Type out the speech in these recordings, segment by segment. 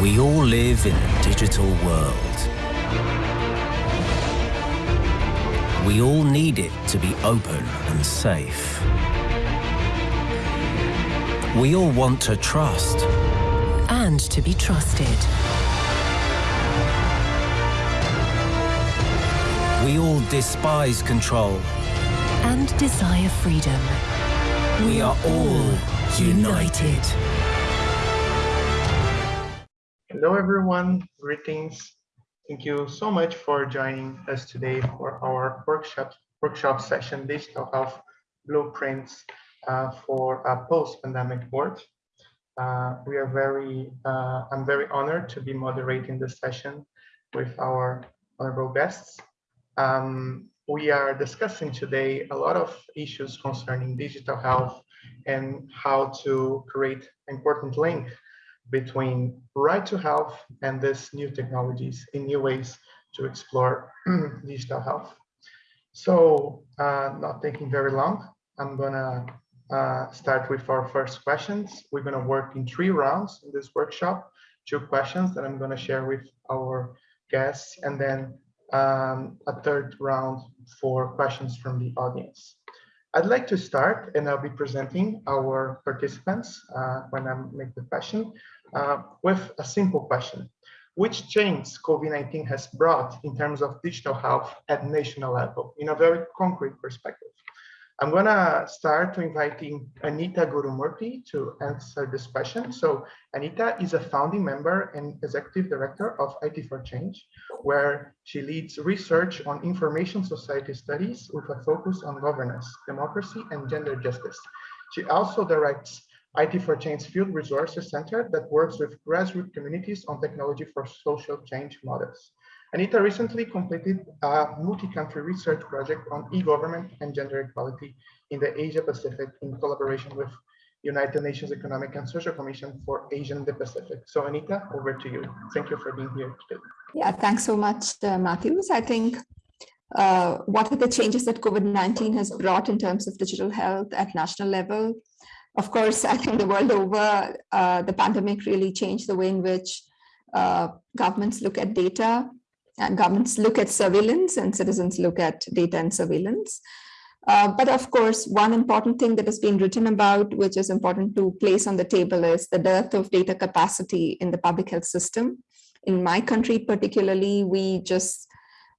We all live in a digital world. We all need it to be open and safe. We all want to trust. And to be trusted. We all despise control. And desire freedom. We are all united. Hello, everyone. Greetings. Thank you so much for joining us today for our workshop workshop session, Digital Health Blueprints uh, for a Post-Pandemic World. Uh, we are very, uh, I'm very honored to be moderating this session with our honorable guests. Um, we are discussing today a lot of issues concerning digital health and how to create important link between right to health and these new technologies in new ways to explore digital health. So uh, not taking very long, I'm gonna uh, start with our first questions. We're gonna work in three rounds in this workshop, two questions that I'm gonna share with our guests and then um, a third round for questions from the audience. I'd like to start and I'll be presenting our participants uh, when I make the question uh, with a simple question. Which change COVID-19 has brought in terms of digital health at national level in a very concrete perspective? I'm gonna start to inviting Anita Gurumurthy to answer this question. So Anita is a founding member and executive director of IT for Change, where she leads research on information society studies with a focus on governance, democracy, and gender justice. She also directs IT for Change Field Resources Center that works with grassroots communities on technology for social change models. Anita recently completed a multi-country research project on e-government and gender equality in the Asia Pacific in collaboration with United Nations Economic and Social Commission for Asia and the Pacific. So Anita, over to you. Thank you for being here today. Yeah, thanks so much, uh, Matthews. I think uh, what are the changes that COVID-19 has brought in terms of digital health at national level? Of course, I think the world over, uh, the pandemic really changed the way in which uh, governments look at data and governments look at surveillance and citizens look at data and surveillance. Uh, but of course, one important thing that has been written about, which is important to place on the table is the dearth of data capacity in the public health system. In my country, particularly, we just,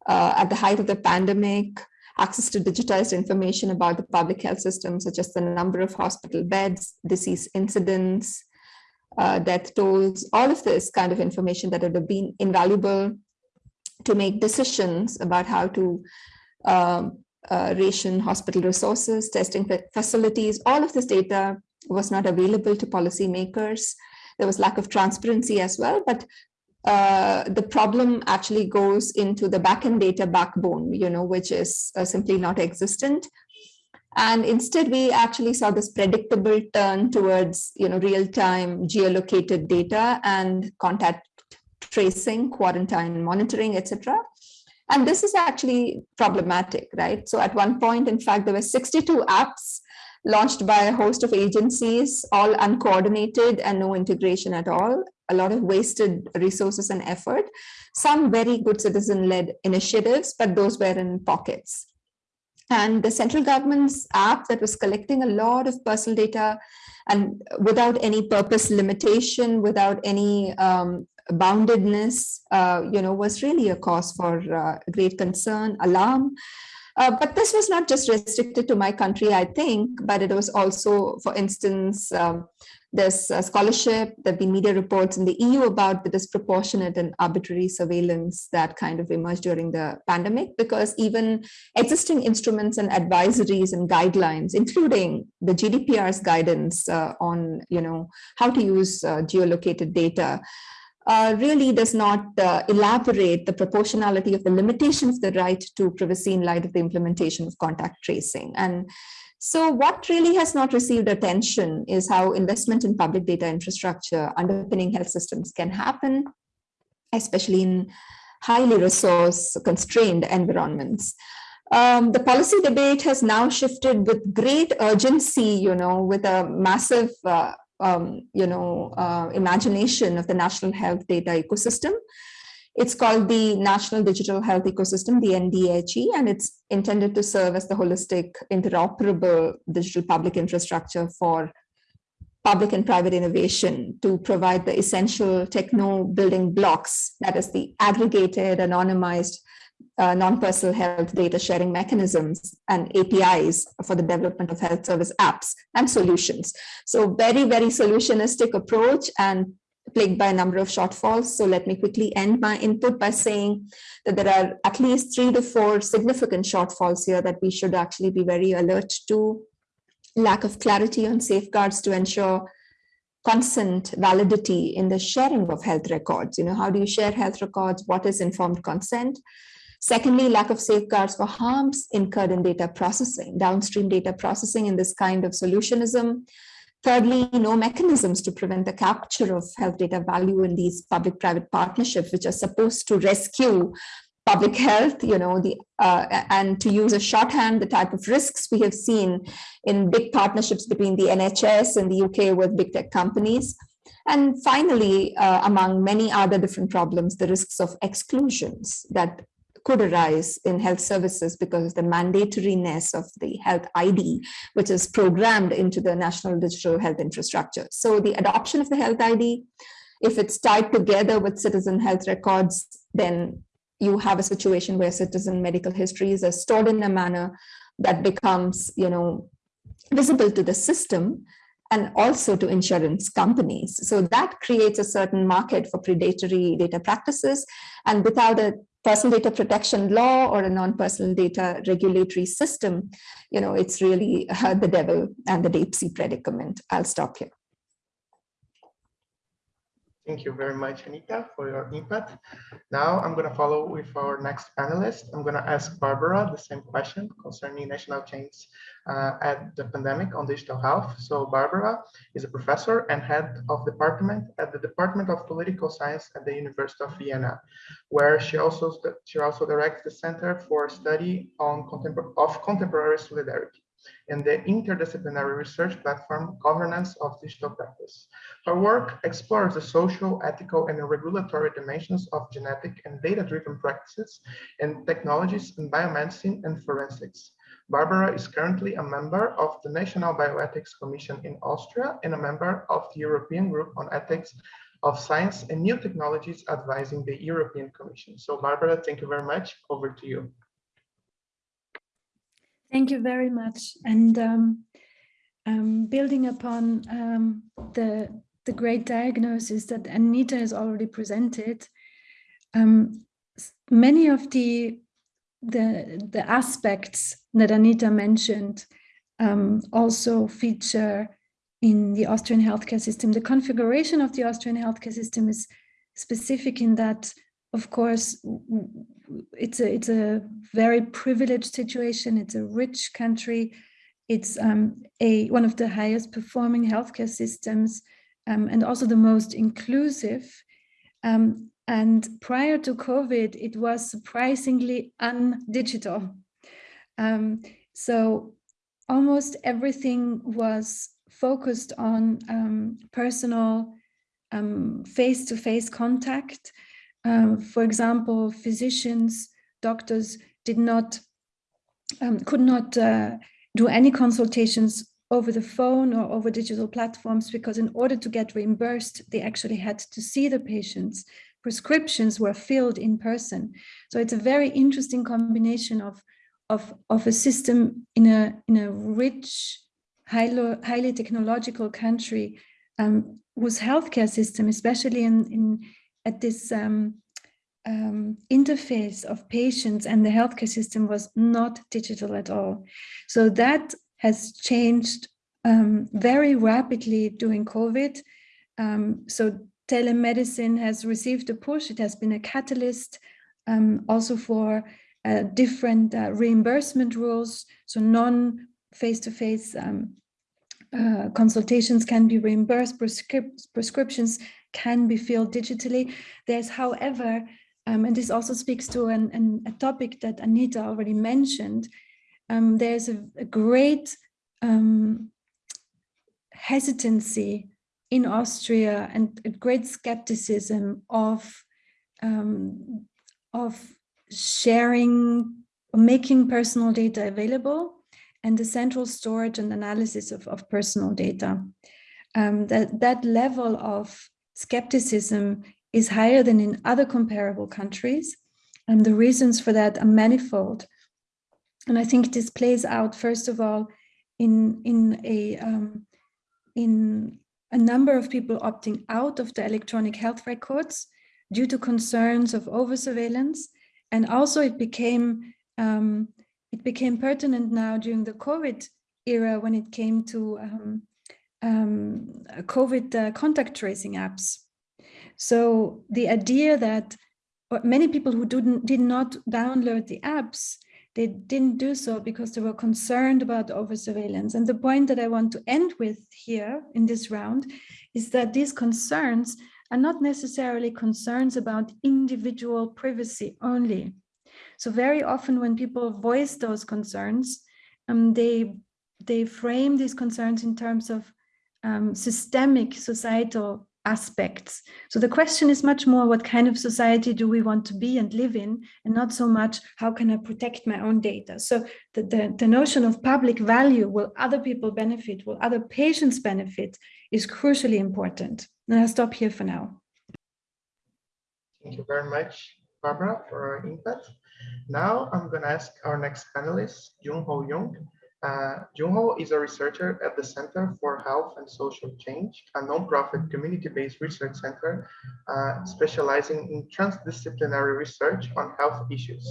uh, at the height of the pandemic, access to digitized information about the public health system, such as the number of hospital beds, disease incidents, uh, death tolls, all of this kind of information that would have been invaluable to make decisions about how to um, uh, ration hospital resources, testing facilities, all of this data was not available to policymakers. There was lack of transparency as well, but uh, the problem actually goes into the backend data backbone, you know, which is uh, simply not existent. And instead, we actually saw this predictable turn towards, you know, real-time geolocated data and contact tracing, quarantine monitoring, etc. And this is actually problematic, right? So at one point, in fact, there were 62 apps launched by a host of agencies, all uncoordinated and no integration at all, a lot of wasted resources and effort, some very good citizen-led initiatives, but those were in pockets. And the central government's app that was collecting a lot of personal data and without any purpose limitation, without any um, boundedness, uh, you know, was really a cause for uh, great concern, alarm. Uh, but this was not just restricted to my country, I think, but it was also, for instance, um, there's a scholarship, there have been media reports in the EU about the disproportionate and arbitrary surveillance that kind of emerged during the pandemic, because even existing instruments and advisories and guidelines, including the GDPR's guidance uh, on, you know, how to use uh, geolocated data, uh, really does not uh, elaborate the proportionality of the limitations of the right to privacy in light of the implementation of contact tracing. And so what really has not received attention is how investment in public data infrastructure underpinning health systems can happen, especially in highly resource constrained environments. Um, the policy debate has now shifted with great urgency, you know, with a massive uh, um, you know, uh, imagination of the national health data ecosystem. It's called the National Digital Health Ecosystem, the NDHE, and it's intended to serve as the holistic, interoperable digital public infrastructure for public and private innovation to provide the essential techno building blocks, that is the aggregated, anonymized, uh, non-personal health data sharing mechanisms and APIs for the development of health service apps and solutions. So very, very solutionistic approach and plagued by a number of shortfalls. So let me quickly end my input by saying that there are at least three to four significant shortfalls here that we should actually be very alert to. Lack of clarity on safeguards to ensure consent validity in the sharing of health records. You know, how do you share health records? What is informed consent? Secondly, lack of safeguards for harms incurred in data processing, downstream data processing in this kind of solutionism. Thirdly, no mechanisms to prevent the capture of health data value in these public-private partnerships, which are supposed to rescue public health, you know, the uh, and to use a shorthand, the type of risks we have seen in big partnerships between the NHS and the UK with big tech companies. And finally, uh, among many other different problems, the risks of exclusions that could arise in health services because of the mandatoriness of the health ID, which is programmed into the national digital health infrastructure. So the adoption of the health ID, if it's tied together with citizen health records, then you have a situation where citizen medical histories are stored in a manner that becomes, you know, visible to the system and also to insurance companies. So that creates a certain market for predatory data practices. And without a personal data protection law or a non-personal data regulatory system, you know, it's really uh, the devil and the deep sea predicament. I'll stop here. Thank you very much, Anita, for your input. Now I'm going to follow with our next panelist. I'm going to ask Barbara the same question concerning national change uh, at the pandemic on digital health. So Barbara is a professor and head of department at the Department of Political Science at the University of Vienna, where she also she also directs the Center for Study on Contempor of Contemporary Solidarity and the interdisciplinary research platform Governance of Digital Practice. Her work explores the social, ethical, and regulatory dimensions of genetic and data-driven practices and technologies in biomedicine and forensics. Barbara is currently a member of the National Bioethics Commission in Austria and a member of the European Group on Ethics of Science and New Technologies advising the European Commission. So Barbara, thank you very much. Over to you. Thank you very much. And um, um, building upon um, the, the great diagnosis that Anita has already presented, um, many of the, the, the aspects that Anita mentioned um, also feature in the Austrian healthcare system. The configuration of the Austrian healthcare system is specific in that, of course, it's a it's a very privileged situation. It's a rich country. It's um, a one of the highest performing healthcare systems um, and also the most inclusive. Um, and prior to COVID, it was surprisingly undigital. Um, so almost everything was focused on um, personal um, face-to-face -face contact um, for example, physicians, doctors did not, um, could not uh, do any consultations over the phone or over digital platforms because in order to get reimbursed, they actually had to see the patients. Prescriptions were filled in person. So it's a very interesting combination of, of, of a system in a, in a rich, highly, highly technological country um, whose healthcare system, especially in, in, at this um, um, interface of patients and the healthcare system was not digital at all. So that has changed um, very rapidly during COVID. Um, so telemedicine has received a push. It has been a catalyst um, also for uh, different uh, reimbursement rules. So non face-to-face um, uh, consultations can be reimbursed, prescrip prescriptions can be filled digitally. There's, however, um, and this also speaks to an, an, a topic that Anita already mentioned, um, there's a, a great um, hesitancy in Austria and a great skepticism of um, of sharing making personal data available and the central storage and analysis of, of personal data. Um, that, that level of skepticism is higher than in other comparable countries. And the reasons for that are manifold. And I think this plays out, first of all, in, in, a, um, in a number of people opting out of the electronic health records due to concerns of over surveillance. And also it became, um, it became pertinent now during the COVID era when it came to um, um, COVID uh, contact tracing apps. So the idea that many people who didn't, did not download the apps, they didn't do so because they were concerned about over surveillance. And the point that I want to end with here in this round is that these concerns are not necessarily concerns about individual privacy only. So very often when people voice those concerns, um, they, they frame these concerns in terms of um, systemic societal aspects. So the question is much more what kind of society do we want to be and live in and not so much how can I protect my own data. So the, the, the notion of public value, will other people benefit, will other patients benefit is crucially important. And I'll stop here for now. Thank you very much, Barbara, for our input. Now I'm going to ask our next panelist, Jung. Uh, Jung-Ho is a researcher at the Center for Health and Social Change, a nonprofit community-based research center uh, specializing in transdisciplinary research on health issues.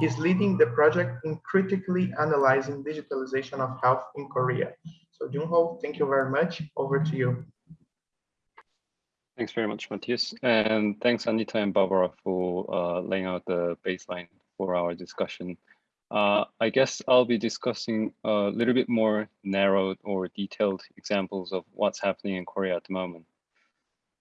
He's leading the project in critically analyzing digitalization of health in Korea. So Jung-Ho, thank you very much. Over to you. Thanks very much, Matthias. And thanks, Anita and Barbara, for uh, laying out the baseline for our discussion. Uh, I guess I'll be discussing a little bit more narrowed or detailed examples of what's happening in Korea at the moment.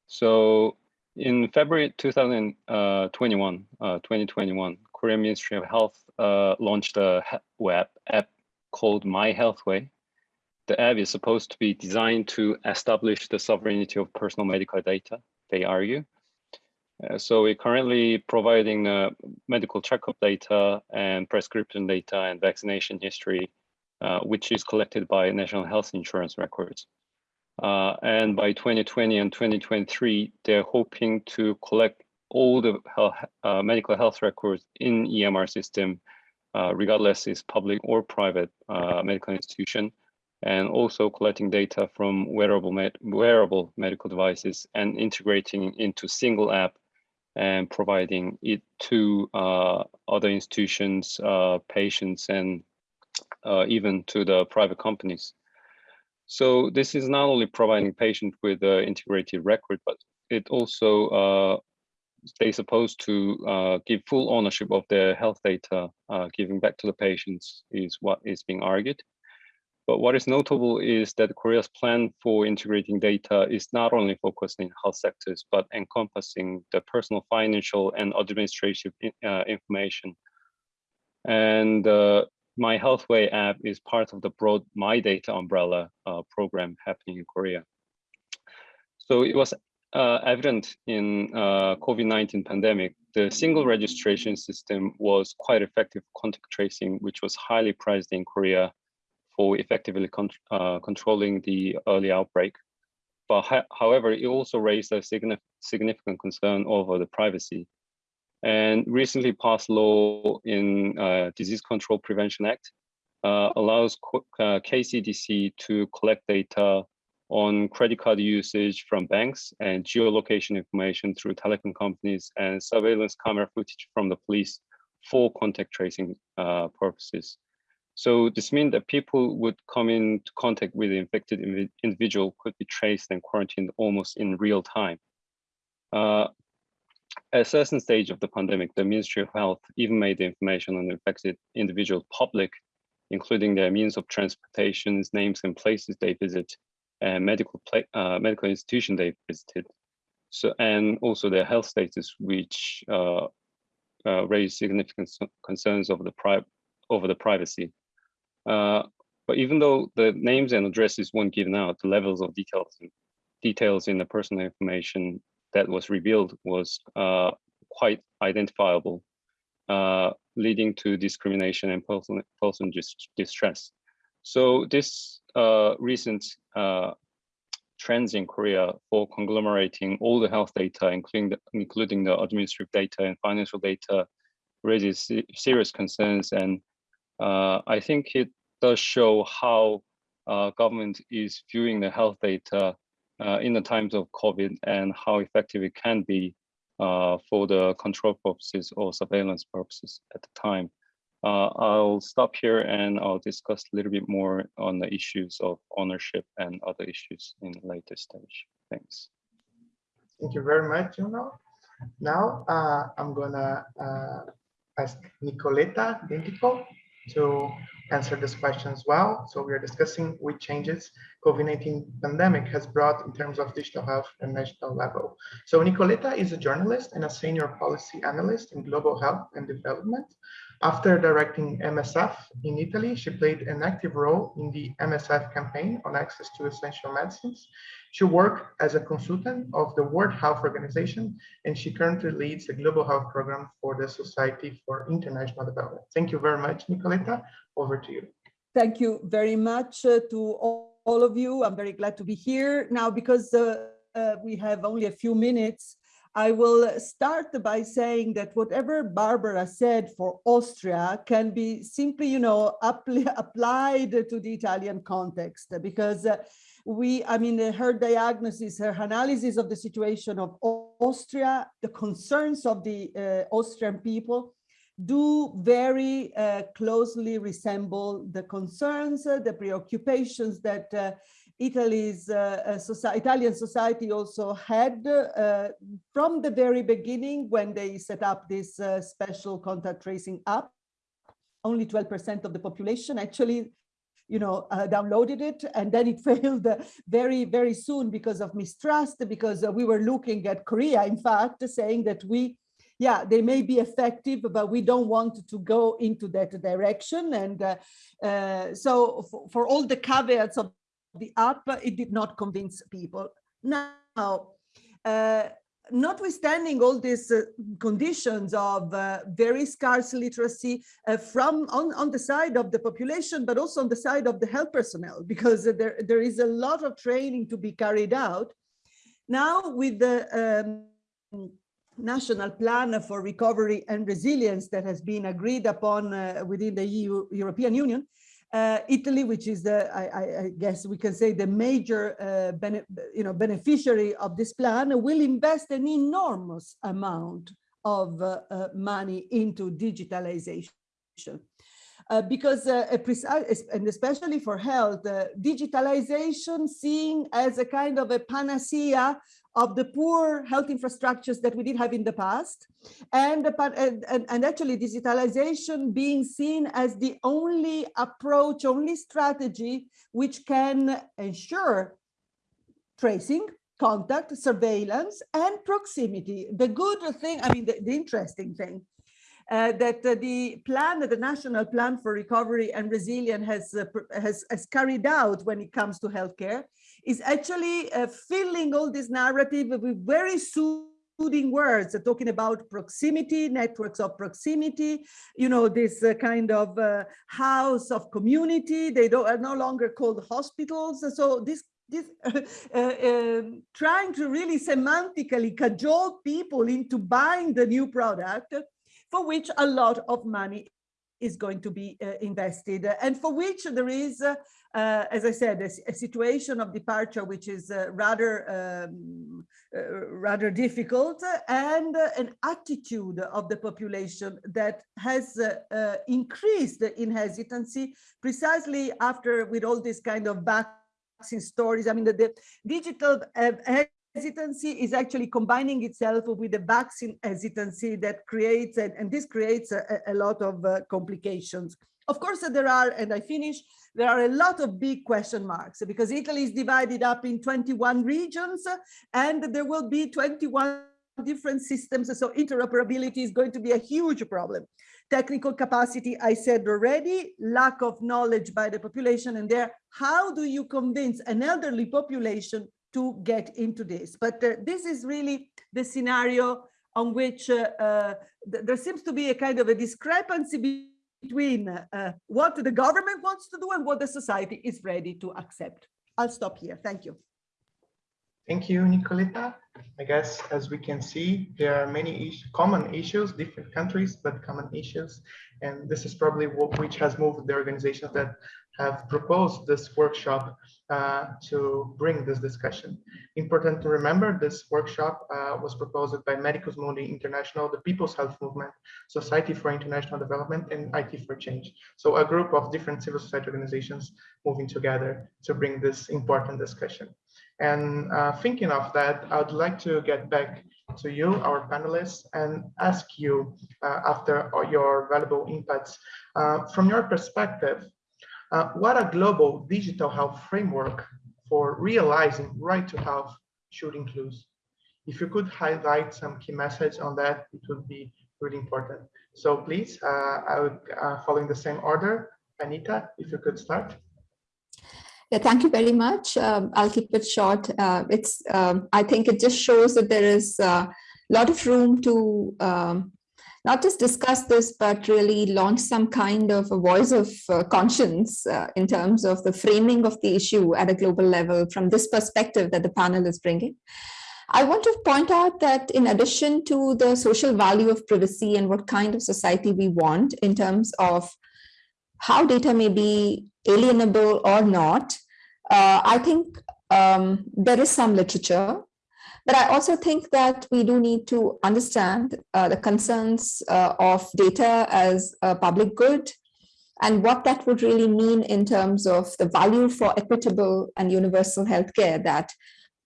So in February 2021, uh, 2021, Korean Ministry of Health uh, launched a web app called My Healthway. The app is supposed to be designed to establish the sovereignty of personal medical data, they argue, uh, so we're currently providing uh, medical checkup data and prescription data and vaccination history, uh, which is collected by national health insurance records. Uh, and by 2020 and 2023, they're hoping to collect all the health, uh, medical health records in EMR system, regardless is public or private medical institution, and also collecting data from wearable, med wearable medical devices and integrating into single app and providing it to uh, other institutions, uh, patients, and uh, even to the private companies. So this is not only providing patient with an integrated record, but it also uh, they supposed to uh, give full ownership of their health data, uh, giving back to the patients is what is being argued. But what is notable is that Korea's plan for integrating data is not only focused in health sectors, but encompassing the personal, financial, and administrative uh, information. And uh, My Healthway app is part of the broad My Data umbrella uh, program happening in Korea. So it was uh, evident in uh, COVID-19 pandemic, the single registration system was quite effective contact tracing, which was highly prized in Korea for effectively con uh, controlling the early outbreak. But however, it also raised a significant significant concern over the privacy. And recently passed law in uh, Disease Control Prevention Act uh, allows uh, KCDC to collect data on credit card usage from banks and geolocation information through telecom companies and surveillance camera footage from the police for contact tracing uh, purposes. So this means that people would come into contact with the infected individual could be traced and quarantined almost in real time. Uh, at a certain stage of the pandemic, the Ministry of Health even made the information on the infected individual public, including their means of transportation, names and places they visit, and medical uh, medical institution they visited. So and also their health status, which uh, uh, raised significant concerns over the pri over the privacy. Uh, but even though the names and addresses weren't given out, the levels of details details in the personal information that was revealed was uh, quite identifiable, uh, leading to discrimination and person, person distress. So this uh, recent uh, trends in Korea for conglomerating all the health data, including the, including the administrative data and financial data, raises serious concerns. And uh, I think it does show how uh, government is viewing the health data uh, in the times of COVID and how effective it can be uh, for the control purposes or surveillance purposes at the time. Uh, I'll stop here and I'll discuss a little bit more on the issues of ownership and other issues in the later stage. Thanks. Thank you very much, Jung-Ho. Now uh, I'm gonna uh, ask Nicoletta Dentico to answer this question as well. So we are discussing which changes COVID-19 pandemic has brought in terms of digital health and national level. So Nicoletta is a journalist and a senior policy analyst in global health and development. After directing MSF in Italy, she played an active role in the MSF campaign on access to essential medicines. She worked as a consultant of the World Health Organization, and she currently leads the Global Health Program for the Society for International Development. Thank you very much, Nicoletta. Over to you. Thank you very much uh, to all, all, of you. I'm very glad to be here now because uh, uh, we have only a few minutes. I will start by saying that whatever Barbara said for Austria can be simply, you know, applied to the Italian context because uh, we, I mean, her diagnosis, her analysis of the situation of Austria, the concerns of the uh, Austrian people do very uh, closely resemble the concerns, uh, the preoccupations that uh, Italy's uh, uh, Italian society also had uh, from the very beginning when they set up this special contact tracing app. Only 12% of the population actually you know, uh, downloaded it and then it failed very, very soon because of mistrust, because uh, we were looking at Korea, in fact, saying that we yeah, they may be effective, but we don't want to go into that direction. And uh, uh, so for, all the caveats of the app, it did not convince people. Now, uh, notwithstanding all these uh, conditions of uh, very scarce literacy uh, from on, on the side of the population, but also on the side of the health personnel, because there, there is a lot of training to be carried out. Now with the um, national plan for recovery and resilience that has been agreed upon uh, within the EU, European Union, uh, Italy, which is the, I, I, guess we can say the major uh, you know, beneficiary of this plan, will invest an enormous amount of uh, uh, money into digitalization. Uh, because uh, and especially for health, digitalization seen as a kind of a panacea of the poor health infrastructures that we did have in the past and, and, and actually digitalization being seen as the only approach, only strategy which can ensure tracing, contact, surveillance, and proximity. The good thing, I mean, the, the interesting thing uh, that uh, the plan, the National Plan for Recovery and Resilience has, uh, has, has carried out when it comes to healthcare is actually uh, filling all this narrative with very soothing words, uh, talking about proximity, networks of proximity, you know, this uh, kind of uh, house of community. They don't, are no longer called hospitals. So this this, uh, uh, trying to really semantically cajole people into buying the new product for which a lot of money is going to be uh, invested and for which there is uh, uh, as I said, a, a, situation of departure which is uh, rather um, uh, rather difficult and uh, an attitude of the population that has uh, uh, increased in hesitancy precisely after with all this kind of vaccine stories. I mean, the, the digital hesitancy is actually combining itself with the vaccine hesitancy that creates, and, and this creates a, a lot of uh, complications. Of course, there are, and I finish, there are a lot of big question marks because Italy is divided up in 21 regions and there will be 21 different systems. So interoperability is going to be a huge problem. Technical capacity, I said already, lack of knowledge by the population and there, how do you convince an elderly population to get into this. But uh, this is really the scenario on which uh, uh, th there seems to be a kind of a discrepancy between uh, what the government wants to do and what the society is ready to accept. I'll stop here. Thank you. Thank you, Nicoletta. I guess as we can see, there are many common issues, different countries, but common issues. And this is probably what which has moved the organizations that have proposed this workshop uh, to bring this discussion. Important to remember, this workshop uh, was proposed by Medicus Mundi International, the People's Health Movement, Society for International Development, and IT for Change. So a group of different civil society organizations moving together to bring this important discussion. And uh, thinking of that, I'd like to get back to you, our panelists, and ask you, uh, after your valuable inputs, uh, from your perspective, uh, what a global digital health framework for realizing right to health should include? If you could highlight some key message on that, it would be really important. So please, uh, I would, uh, following the same order, Anita, if you could start. Yeah, thank you very much. Um, I'll keep it short. Uh, it's, um, I think it just shows that there is a lot of room to um, not just discuss this, but really launch some kind of a voice of uh, conscience uh, in terms of the framing of the issue at a global level from this perspective that the panel is bringing. I want to point out that in addition to the social value of privacy and what kind of society we want in terms of how data may be alienable or not, uh, I think um, there is some literature, but I also think that we do need to understand uh, the concerns uh, of data as a public good and what that would really mean in terms of the value for equitable and universal healthcare that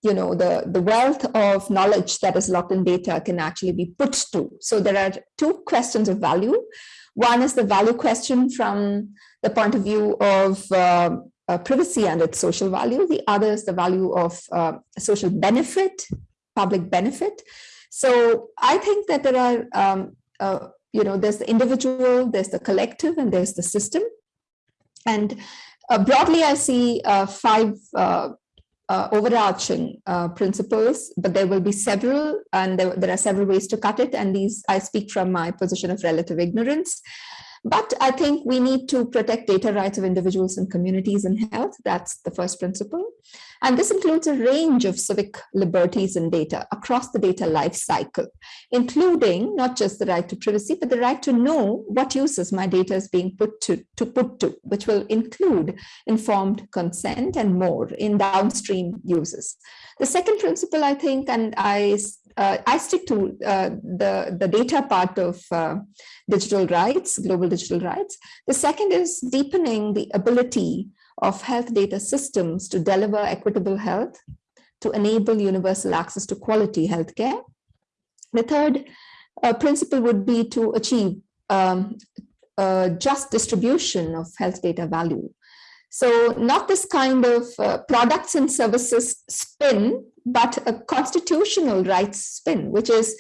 you know the the wealth of knowledge that is locked in data can actually be put to. So there are two questions of value. One is the value question from the point of view of uh, uh, privacy and its social value. The other is the value of uh, social benefit, public benefit. So I think that there are, um, uh, you know, there's the individual, there's the collective, and there's the system. And uh, broadly, I see uh, five uh, overarching principles, but there will be several, and there, there are several ways to cut it. And these, I speak from my position of relative ignorance. But I think we need to protect data rights of individuals and communities in health. That's the first principle. And this includes a range of civic liberties in data across the data life cycle, including not just the right to privacy, but the right to know what uses my data is being put to, to put to, which will include informed consent and more in downstream uses. The second principle, I think, and I uh, I stick to uh, the, the data part of uh, digital rights, global digital rights. The second is deepening the ability of health data systems to deliver equitable health, to enable universal access to quality healthcare. The third uh, principle would be to achieve um, just distribution of health data value. So not this kind of uh, products and services spin, but a constitutional rights spin, which is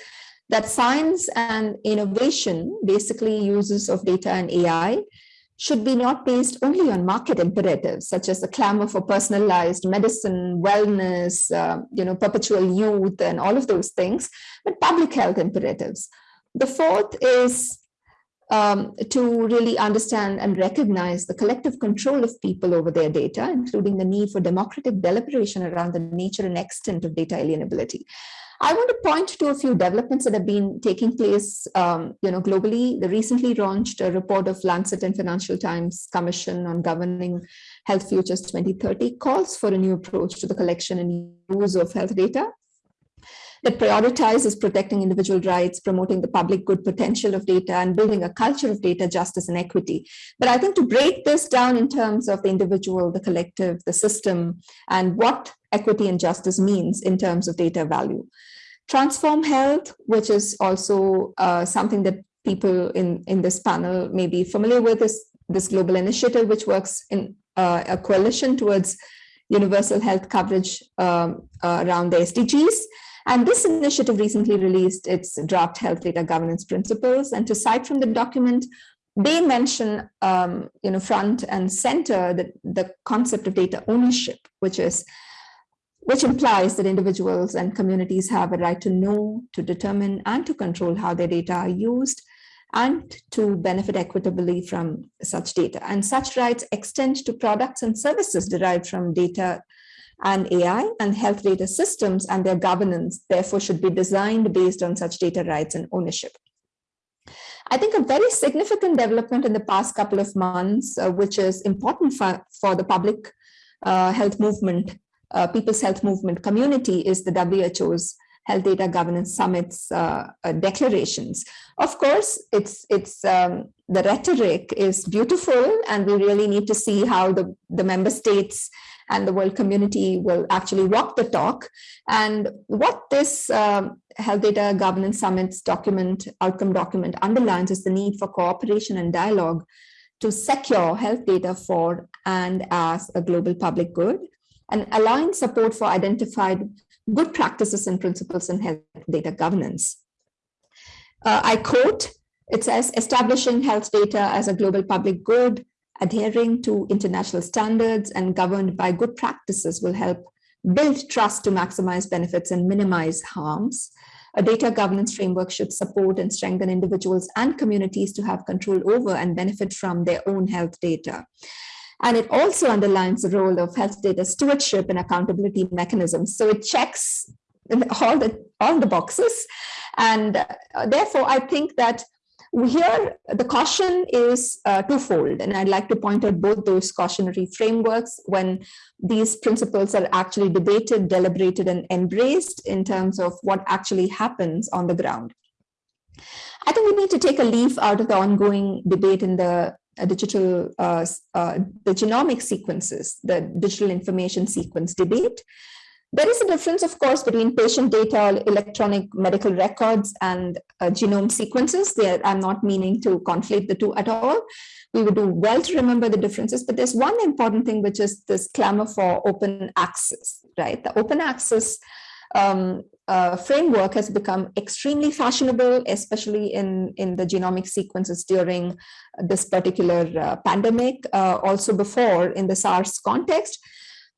that science and innovation, basically uses of data and AI, should be not based only on market imperatives, such as the clamor for personalized medicine, wellness, uh, you know, perpetual youth, and all of those things, but public health imperatives. The fourth is um, to really understand and recognize the collective control of people over their data, including the need for democratic deliberation around the nature and extent of data alienability. I want to point to a few developments that have been taking place um, you know, globally. The recently launched report of Lancet and Financial Times Commission on Governing Health Futures 2030 calls for a new approach to the collection and use of health data that prioritizes protecting individual rights, promoting the public good potential of data, and building a culture of data justice and equity. But I think to break this down in terms of the individual, the collective, the system, and what equity and justice means in terms of data value. Transform Health, which is also uh, something that people in, in this panel may be familiar with, is this global initiative, which works in uh, a coalition towards universal health coverage um, uh, around the SDGs. And this initiative recently released its draft health data governance principles. And to cite from the document, they mention, um, you know, front and center the, the concept of data ownership, which is which implies that individuals and communities have a right to know, to determine, and to control how their data are used, and to benefit equitably from such data. And such rights extend to products and services derived from data and AI and health data systems and their governance, therefore, should be designed based on such data rights and ownership. I think a very significant development in the past couple of months, uh, which is important for, for the public uh, health movement uh, People's Health Movement community is the WHO's Health Data Governance Summit's uh, uh, declarations. Of course, it's it's um, the rhetoric is beautiful, and we really need to see how the, the member states and the world community will actually walk the talk. And what this um, Health Data Governance Summit's document, outcome document underlines is the need for cooperation and dialogue to secure health data for and as a global public good and align support for identified good practices and principles in health data governance. Uh, I quote, it says, establishing health data as a global public good, adhering to international standards and governed by good practices will help build trust to maximize benefits and minimize harms. A data governance framework should support and strengthen individuals and communities to have control over and benefit from their own health data. And it also underlines the role of health data stewardship and accountability mechanisms. So it checks all the, all the boxes. And uh, therefore, I think that here the caution is uh, twofold. And I'd like to point out both those cautionary frameworks when these principles are actually debated, deliberated, and embraced in terms of what actually happens on the ground. I think we need to take a leaf out of the ongoing debate in the digital, uh, uh, the genomic sequences, the digital information sequence debate. There is a difference, of course, between patient data, electronic medical records, and uh, genome sequences. There, I'm not meaning to conflate the two at all. We would do well to remember the differences, but there's one important thing, which is this clamor for open access, right? The open access um, uh, framework has become extremely fashionable, especially in, in the genomic sequences during this particular uh, pandemic, uh, also before in the SARS context.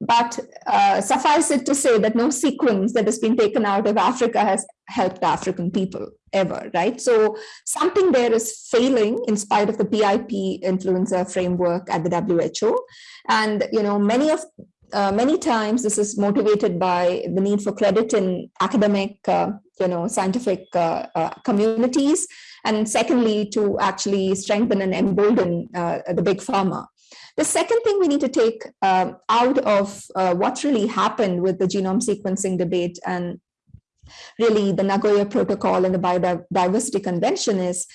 But uh, suffice it to say that no sequence that has been taken out of Africa has helped African people ever, right? So something there is failing in spite of the PIP influenza framework at the WHO. And, you know, many of uh, many times this is motivated by the need for credit in academic, uh, you know, scientific uh, uh communities, and secondly, to actually strengthen and embolden uh, the big pharma. The second thing we need to take um, out of what's really happened with the genome sequencing debate and really the Nagoya Protocol and the Biodiversity Convention is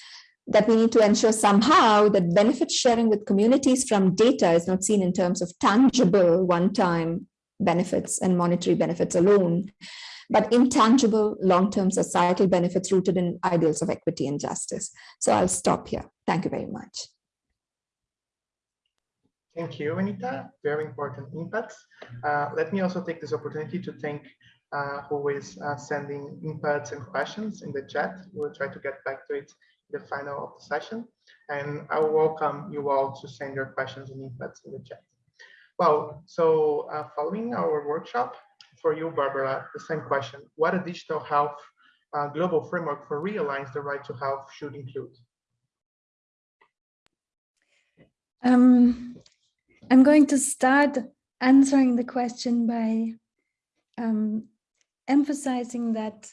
that we need to ensure somehow that benefit sharing with communities from data is not seen in terms of tangible one-time benefits and monetary benefits alone, but intangible long-term societal benefits rooted in ideals of equity and justice. So I'll stop here. Thank you very much. Thank you, Anita. Very important inputs. Uh, let me also take this opportunity to thank uh, who is uh, sending inputs and questions in the chat. We'll try to get back to it in the final of the session. And I welcome you all to send your questions and inputs in the chat. Well, so uh, following our workshop, for you, Barbara, the same question. What a digital health uh, global framework for realigns the right to health should include? Um, I'm going to start answering the question by um, emphasizing that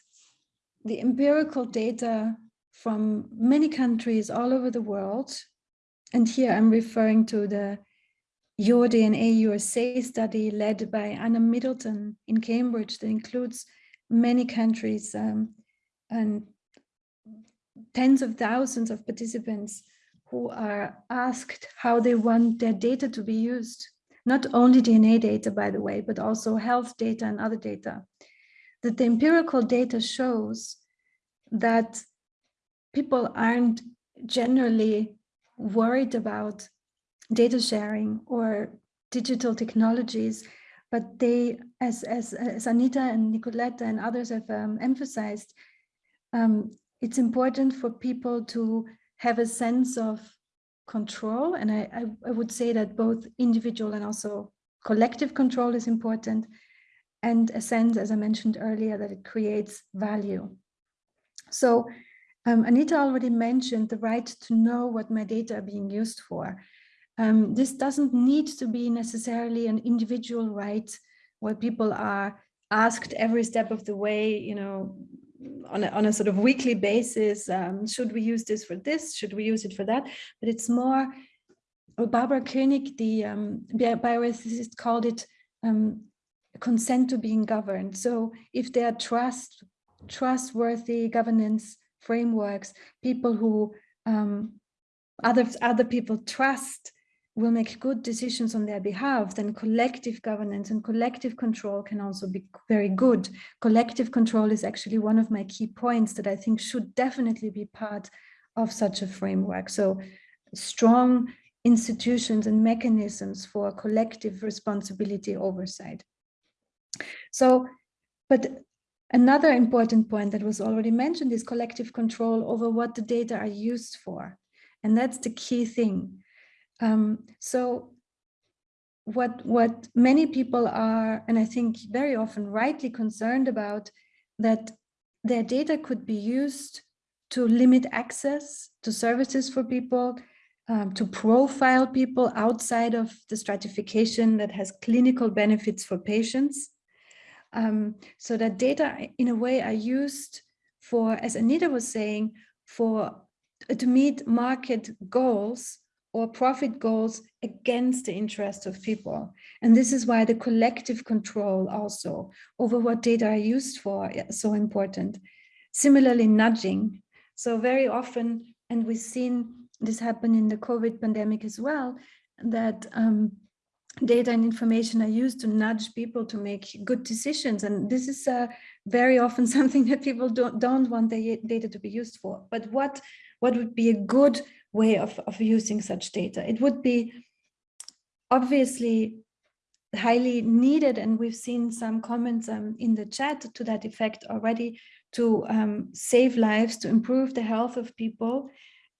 the empirical data from many countries all over the world. And here I'm referring to the Your DNA Your Say study led by Anna Middleton in Cambridge that includes many countries um, and tens of thousands of participants who are asked how they want their data to be used. Not only DNA data, by the way, but also health data and other data. That the empirical data shows that people aren't generally worried about data sharing or digital technologies, but they, as, as, as Anita and Nicoletta and others have um, emphasized, um, it's important for people to have a sense of control. And I, I, I would say that both individual and also collective control is important and a sense, as I mentioned earlier, that it creates value. So um, Anita already mentioned the right to know what my data are being used for. Um, this doesn't need to be necessarily an individual right where people are asked every step of the way, you know, on a, on a sort of weekly basis, um, should we use this for this, should we use it for that? But it's more, Barbara Koenig, the um, bioethicist called it um, consent to being governed. So if there are trust, trustworthy governance frameworks, people who um, other, other people trust will make good decisions on their behalf, then collective governance and collective control can also be very good. Collective control is actually one of my key points that I think should definitely be part of such a framework. So strong institutions and mechanisms for collective responsibility oversight. So, but another important point that was already mentioned is collective control over what the data are used for. And that's the key thing. Um, so what, what many people are, and I think very often rightly concerned about, that their data could be used to limit access to services for people, um, to profile people outside of the stratification that has clinical benefits for patients. Um, so that data in a way are used for, as Anita was saying, for to meet market goals or profit goals against the interest of people. And this is why the collective control also over what data are used for is so important. Similarly, nudging. So very often, and we've seen this happen in the COVID pandemic as well, that um, data and information are used to nudge people to make good decisions. And this is uh, very often something that people don't, don't want the data to be used for. But what, what would be a good way of, of using such data. It would be obviously highly needed, and we've seen some comments um, in the chat to that effect already, to um, save lives, to improve the health of people,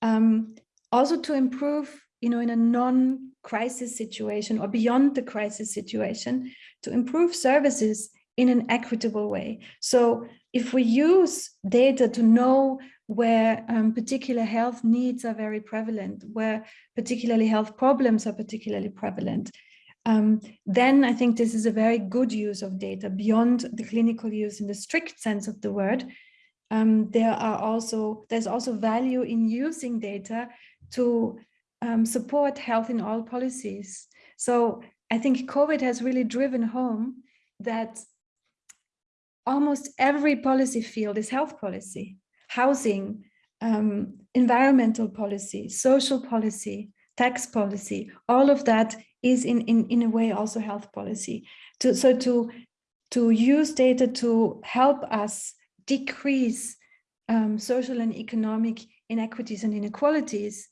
um, also to improve, you know, in a non-crisis situation or beyond the crisis situation, to improve services in an equitable way. So if we use data to know where um, particular health needs are very prevalent, where particularly health problems are particularly prevalent, um, then I think this is a very good use of data beyond the clinical use in the strict sense of the word. Um, there are also, there's also value in using data to um, support health in all policies. So I think COVID has really driven home that almost every policy field is health policy housing, um, environmental policy, social policy, tax policy, all of that is in, in, in a way also health policy. To, so to, to use data to help us decrease um, social and economic inequities and inequalities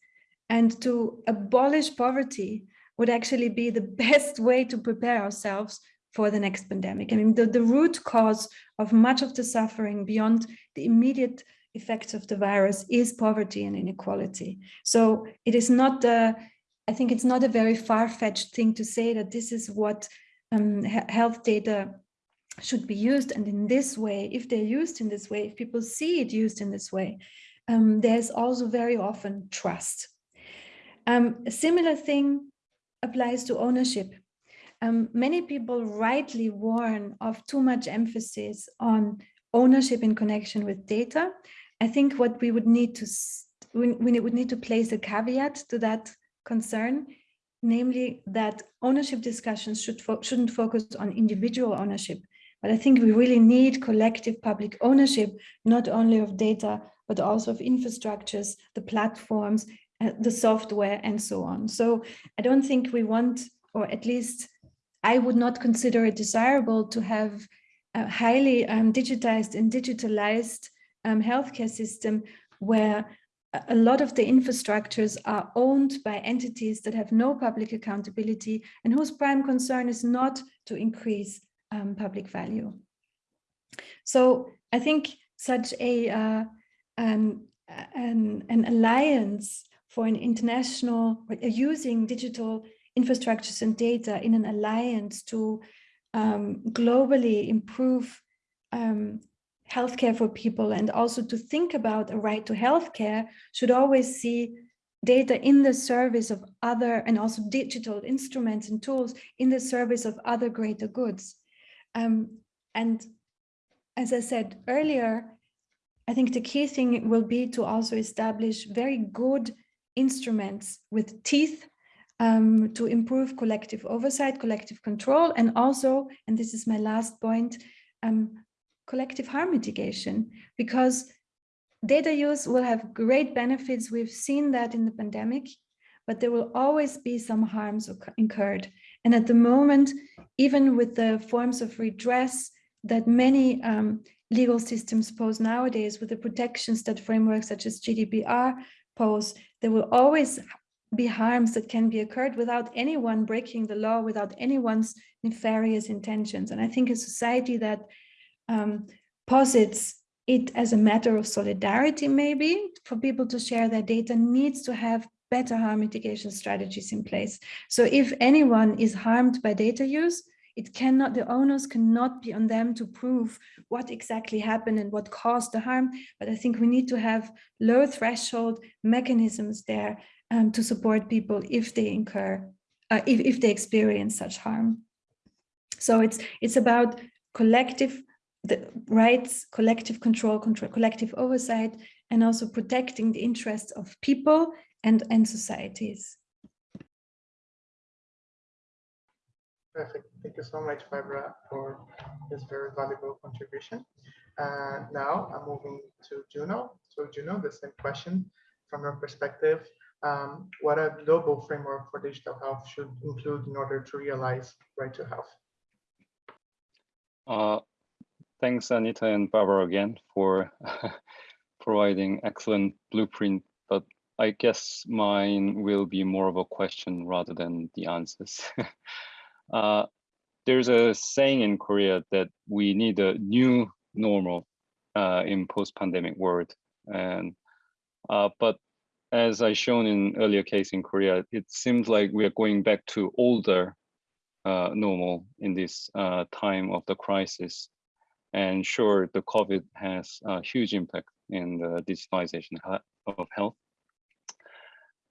and to abolish poverty would actually be the best way to prepare ourselves for the next pandemic. I mean, the, the root cause of much of the suffering beyond the immediate effects of the virus is poverty and inequality. So it is not, a, I think it's not a very far-fetched thing to say that this is what um, health data should be used. And in this way, if they're used in this way, if people see it used in this way, um, there's also very often trust. Um, a similar thing applies to ownership. Um, many people rightly warn of too much emphasis on ownership in connection with data I think what we would need to we, we would need to place a caveat to that concern, namely that ownership discussions should fo shouldn't focus on individual ownership, but I think we really need collective public ownership, not only of data, but also of infrastructures, the platforms, uh, the software, and so on. So I don't think we want, or at least I would not consider it desirable to have a highly um, digitized and digitalized um, healthcare system where a lot of the infrastructures are owned by entities that have no public accountability and whose prime concern is not to increase um, public value. So I think such a uh, um, an, an alliance for an international uh, using digital infrastructures and data in an alliance to um, globally improve um, healthcare for people and also to think about a right to healthcare should always see data in the service of other and also digital instruments and tools in the service of other greater goods. Um, and as I said earlier, I think the key thing will be to also establish very good instruments with teeth um, to improve collective oversight, collective control, and also, and this is my last point, um, collective harm mitigation, because data use will have great benefits. We've seen that in the pandemic, but there will always be some harms incurred. And at the moment, even with the forms of redress that many um, legal systems pose nowadays with the protections that frameworks such as GDPR pose, there will always be harms that can be occurred without anyone breaking the law, without anyone's nefarious intentions. And I think a society that um, posits it as a matter of solidarity, maybe for people to share their data needs to have better harm mitigation strategies in place. So if anyone is harmed by data use, it cannot, the owners cannot be on them to prove what exactly happened and what caused the harm. But I think we need to have low threshold mechanisms there um, to support people if they incur, uh, if, if they experience such harm. So it's, it's about collective the rights, collective control, control, collective oversight, and also protecting the interests of people and, and societies. Perfect. Thank you so much, Barbara, for this very valuable contribution. Uh, now I'm moving to Jung-Ho. So Jung-Ho, the same question from your perspective. Um, what a global framework for digital health should include in order to realize right to health? Uh, thanks, Anita and Barbara again for providing excellent blueprint, but I guess mine will be more of a question rather than the answers. uh, there's a saying in Korea that we need a new normal uh, in post-pandemic world. And uh, but as I shown in earlier case in Korea, it seems like we are going back to older uh, normal in this uh, time of the crisis. And sure, the COVID has a huge impact in the digitalization of health.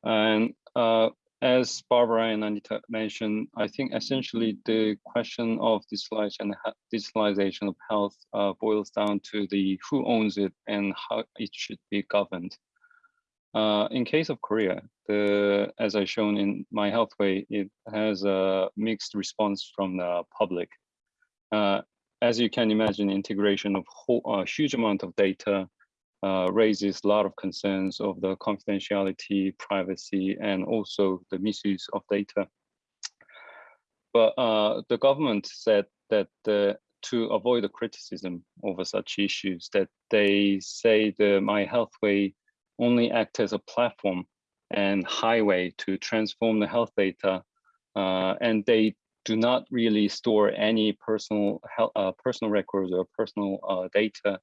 And uh, as Barbara and Anita mentioned, I think essentially the question of digitalization, digitalization of health uh, boils down to the who owns it and how it should be governed. Uh, in case of Korea, the, as I shown in my healthway, it has a mixed response from the public. Uh, as you can imagine, integration of a uh, huge amount of data uh, raises a lot of concerns of the confidentiality, privacy, and also the misuse of data. But uh, the government said that uh, to avoid the criticism over such issues, that they say the My Healthway only act as a platform and highway to transform the health data, uh, and they do not really store any personal uh, personal records or personal uh, data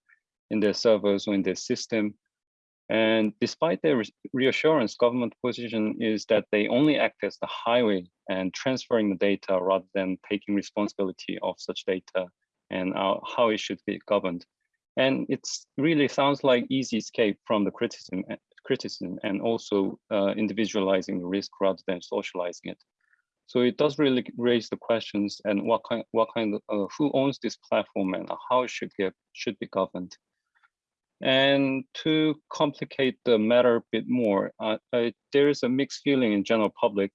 in their servers or in their system. And despite their reassurance, government position is that they only act as the highway and transferring the data rather than taking responsibility of such data and how it should be governed. And it really sounds like easy escape from the criticism, criticism and also uh, individualizing the risk rather than socializing it. So it does really raise the questions and what kind, what kind of, uh, who owns this platform and how it should get should be governed. And to complicate the matter a bit more, uh, uh, there is a mixed feeling in general public.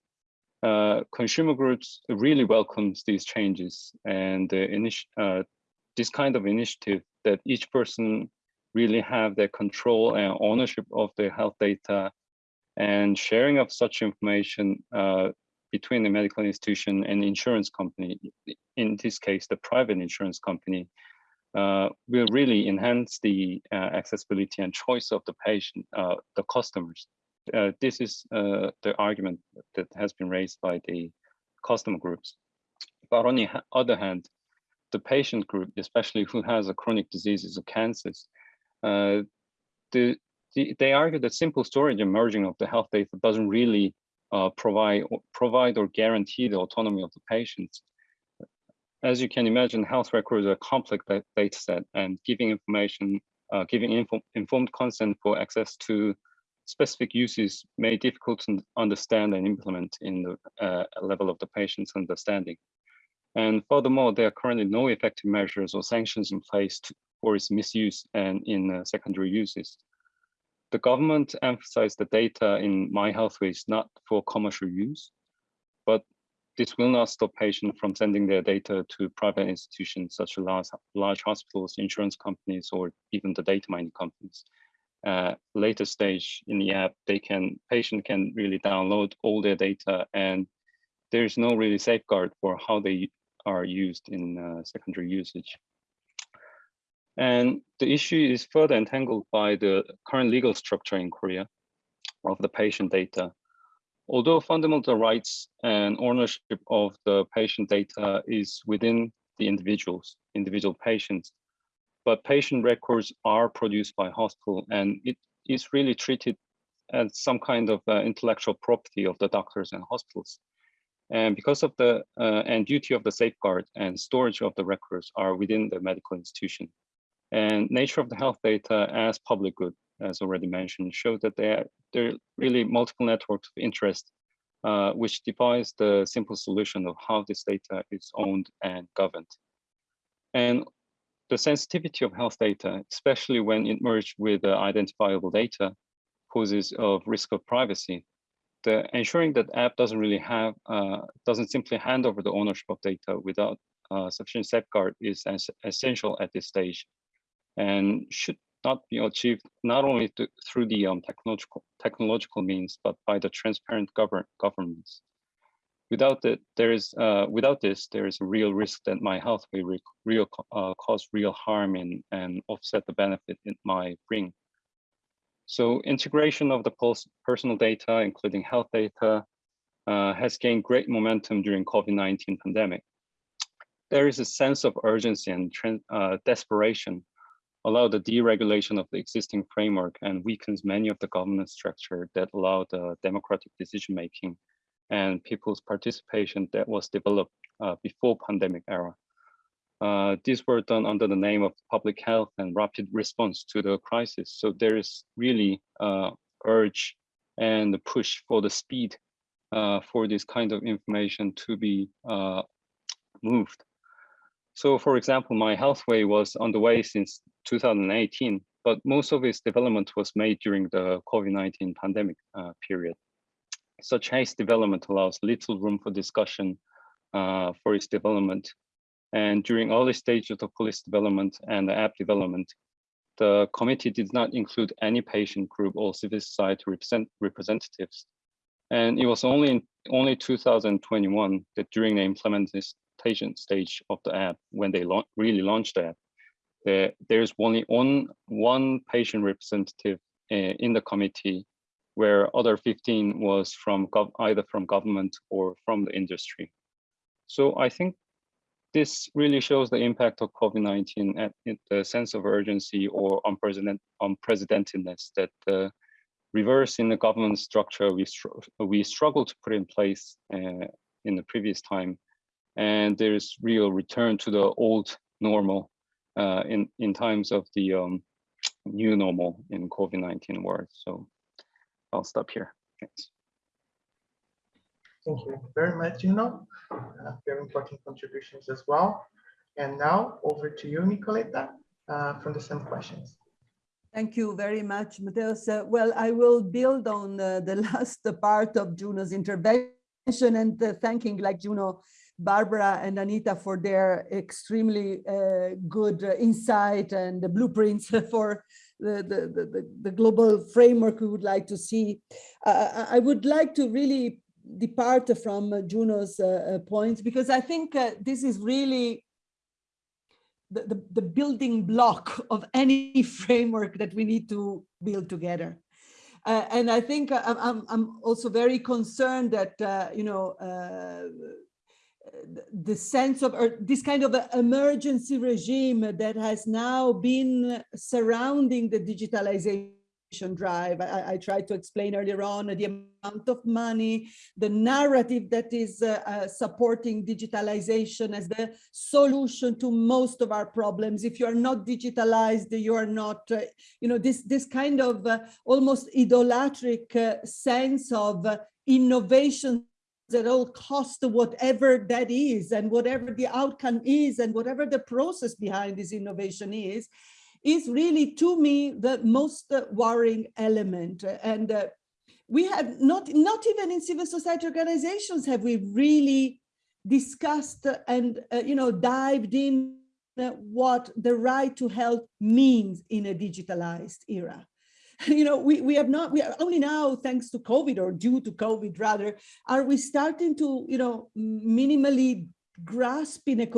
Uh, consumer groups really welcomes these changes and uh, this kind of initiative that each person really have their control and ownership of their health data and sharing of such information uh, between the medical institution and insurance company, in this case, the private insurance company, uh, will really enhance the uh, accessibility and choice of the patient, uh, the customers. Uh, this is uh, the argument that has been raised by the customer groups. But on the other hand, the patient group, especially who has a chronic diseases or cancers, uh, the, the, they argue that simple storage and merging of the health data doesn't really uh, provide provide or guarantee the autonomy of the patients. as you can imagine, health records are a complex data set and giving information, uh, giving info informed consent for access to specific uses may difficult to understand and implement in the uh, level of the patient's understanding. And furthermore, there are currently no effective measures or sanctions in place to, for its misuse and in uh, secondary uses. The government emphasized the data in My Healthway is not for commercial use, but this will not stop patients from sending their data to private institutions such as large, large hospitals, insurance companies, or even the data mining companies. Uh, later stage in the app, they can patient can really download all their data, and there's no really safeguard for how they are used in uh, secondary usage. And the issue is further entangled by the current legal structure in Korea of the patient data. Although fundamental rights and ownership of the patient data is within the individuals, individual patients, but patient records are produced by hospital and it is really treated as some kind of uh, intellectual property of the doctors and hospitals. And because of the uh, and duty of the safeguard and storage of the records are within the medical institution. And nature of the health data as public good, as already mentioned, shows that there, there are really multiple networks of interest, uh, which defies the simple solution of how this data is owned and governed. And the sensitivity of health data, especially when it merged with uh, identifiable data, poses a risk of privacy. The ensuring that app doesn't really have, uh, doesn't simply hand over the ownership of data without uh, sufficient safeguard is essential at this stage and should not be achieved not only to, through the um, technological technological means, but by the transparent govern governments. Without that, there is uh, without this, there is a real risk that My Healthway will real uh, cause real harm and and offset the benefit it might bring. So integration of the personal data, including health data, uh, has gained great momentum during COVID-19 pandemic. There is a sense of urgency and uh, desperation allow the deregulation of the existing framework and weakens many of the governance structure that allow the democratic decision-making and people's participation that was developed uh, before pandemic era. Uh, these were done under the name of public health and rapid response to the crisis. So there is really uh, urge and the push for the speed uh, for this kind of information to be uh, moved. So for example, My Healthway was underway since 2018, but most of its development was made during the COVID-19 pandemic uh, period. Such haste development allows little room for discussion uh, for its development. And during early stages of the police development and the app development, the committee did not include any patient group or civil society represent, representatives. And it was only in only 2021 that during the implementation stage of the app, when they la really launched the app, there, there's only one, one patient representative uh, in the committee where other 15 was from either from government or from the industry. So I think this really shows the impact of COVID-19 at the sense of urgency or unprecedented, unprecedentedness that the reverse in the government structure we, str we struggle to put in place uh, in the previous time. And there's real return to the old normal uh, in, in times of the um, new normal in COVID-19 world. So I'll stop here. Thanks. Thank you very much, Jung-Ho. Uh, very important contributions as well. And now over to you, Nicoletta, uh, from the same questions. Thank you very much, Mateus. Uh, well, I will build on uh, the last part of Jung-Ho's intervention and uh, thanking like Jung-Ho Barbara and Anita for their extremely uh, good uh, insight and the blueprints for the, the, the, the, global framework we would like to see. Uh, I would like to really depart from Jung-Ho's uh, uh, points because I think uh, this is really the, the, the, building block of any framework that we need to build together. and I think I'm, I'm also very concerned that, you know, the sense of or this kind of emergency regime that has now been surrounding the digitalization drive. I, I, tried to explain earlier on the amount of money, the narrative that is uh, uh, supporting digitalization as the solution to most of our problems. If you are not digitalized, you are not, uh, you know, this, this kind of uh, almost idolatric uh, sense of uh, innovation at all cost of whatever that is and whatever the outcome is and whatever the process behind this innovation is is really to me the most uh, worrying element. And uh, we have not not even in civil society organizations have we really discussed and uh, you know dived in what the right to health means in a digitalized era you know, we, we have not, we are only now, thanks to COVID or due to COVID rather, are we starting to, you know, minimally grasp in a,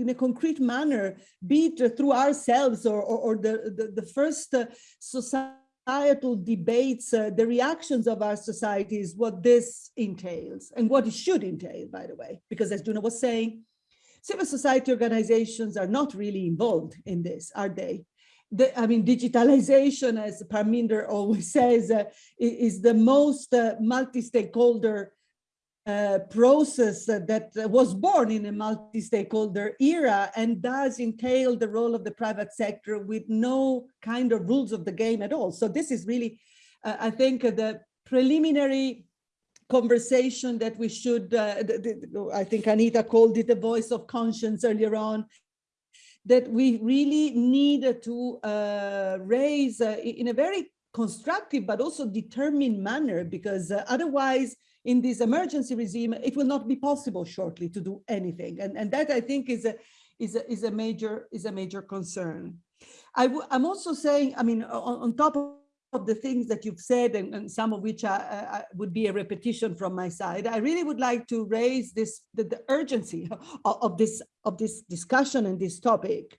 in a concrete manner, be it through ourselves or, or, or the, the, the, first uh, societal debates, uh, the reactions of our societies, what this entails and what it should entail, by the way, because as Duna was saying, civil society organizations are not really involved in this, are they? The, I mean, digitalization, as Parminder always says, uh, is the most uh, multi-stakeholder uh, process that was born in a multi-stakeholder era and does entail the role of the private sector with no kind of rules of the game at all. So this is really, uh, I think, uh, the preliminary conversation that we should, uh, I think Anita called it the voice of conscience earlier on, that we really need to uh, raise uh, in a very constructive but also determined manner because uh, otherwise in this emergency regime it will not be possible shortly to do anything. And and that i think is a is a, is a major is a major concern. I i'm also saying i mean on, on top of of the things that you've said and, and some of which I, I, would be a repetition from my side, I really would like to raise this the, the urgency of, of, this of this discussion and this topic.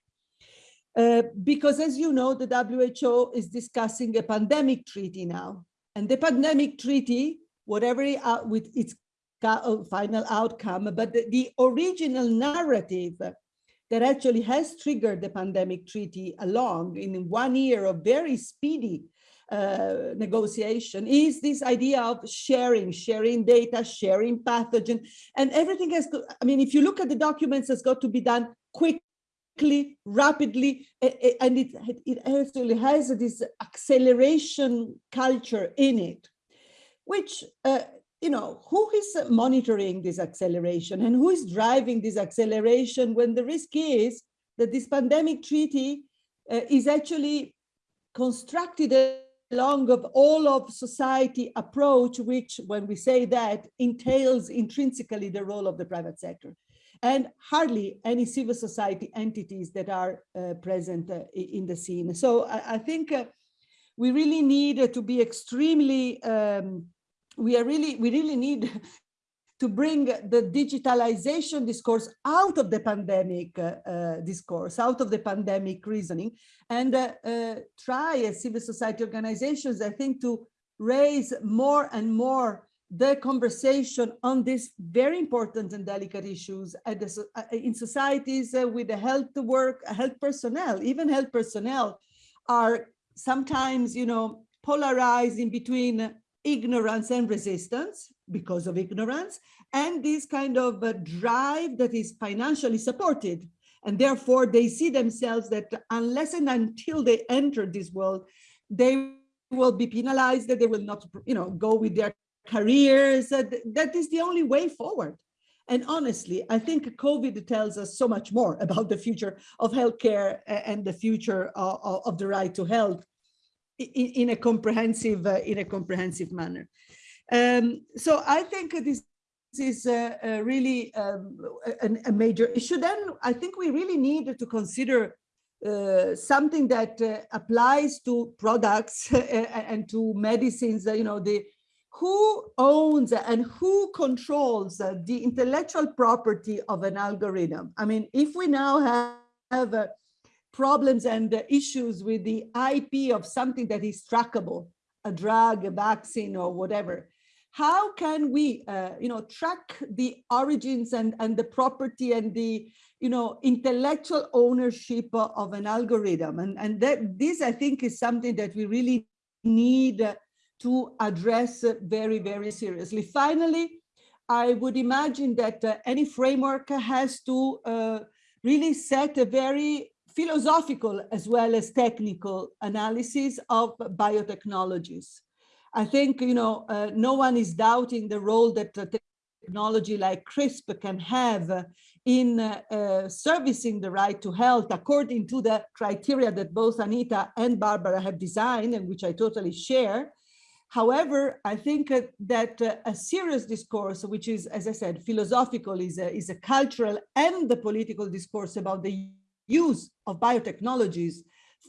Uh, because as you know, the WHO is discussing a pandemic treaty now. And the pandemic treaty, whatever it, uh, with its uh, final outcome, but the, the original narrative that actually has triggered the pandemic treaty along in one year of very speedy uh, negotiation is this idea of sharing, sharing data, sharing pathogen, and everything has to, I mean, if you look at the documents, it's got to be done quickly, rapidly, and it, it actually has this acceleration culture in it, which, uh, you know, who is monitoring this acceleration and who is driving this acceleration when the risk is that this pandemic treaty uh, is actually constructed along of all of society approach, which when we say that entails intrinsically the role of the private sector and hardly any civil society entities that are uh, present uh, in the scene. So I, I think uh, we really need to be extremely, um, we are really, we really need to bring the digitalization discourse out of the pandemic uh, uh, discourse, out of the pandemic reasoning, and uh, uh, try as civil society organizations, I think, to raise more and more the conversation on these very important and delicate issues the, in societies with the health work, health personnel, even health personnel are sometimes, you know, polarized in between ignorance and resistance because of ignorance, and this kind of drive that is financially supported. And therefore, they see themselves that unless and until they enter this world, they will be penalized, that they will not you know, go with their careers. That, that is the only way forward. And honestly, I think COVID tells us so much more about the future of healthcare and the future of, of the right to health in, in a comprehensive uh, in a comprehensive manner. Um, so I think this is a, really um, a, a, major issue. Then I think we really need to consider uh, something that uh, applies to products and to medicines. You know, the who owns and who controls the intellectual property of an algorithm. I mean, if we now have, have uh, problems and issues with the IP of something that is trackable, a drug, a vaccine, or whatever, how can we, uh, you know, track the origins and, and the property and the, you know, intellectual ownership of an algorithm? And, and that this, I think, is something that we really need to address very, very seriously. Finally, I would imagine that uh, any framework has to uh, really set a very philosophical as well as technical analysis of biotechnologies. I think, you know, uh, no one is doubting the role that technology like CRISPR can have in uh, uh, servicing the right to health according to the criteria that both Anita and Barbara have designed and which I totally share. However, I think uh, that uh, a serious discourse, which is, as I said, philosophical, is a, is a cultural and the political discourse about the use of biotechnologies